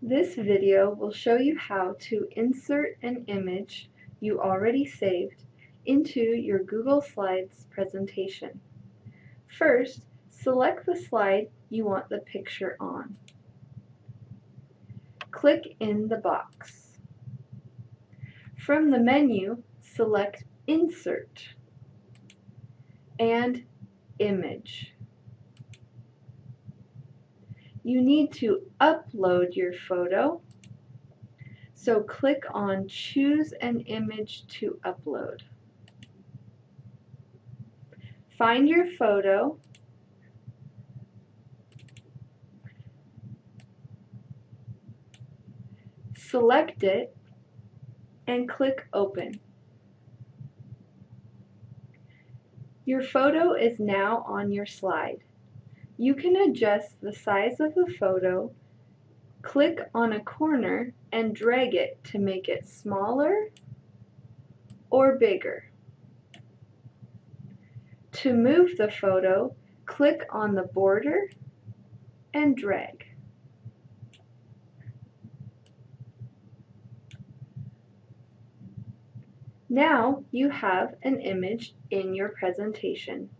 This video will show you how to insert an image you already saved into your Google Slides presentation. First, select the slide you want the picture on. Click in the box. From the menu, select Insert and Image. You need to upload your photo, so click on Choose an Image to Upload. Find your photo select it and click Open. Your photo is now on your slide. You can adjust the size of the photo, click on a corner and drag it to make it smaller or bigger. To move the photo, click on the border and drag. Now you have an image in your presentation.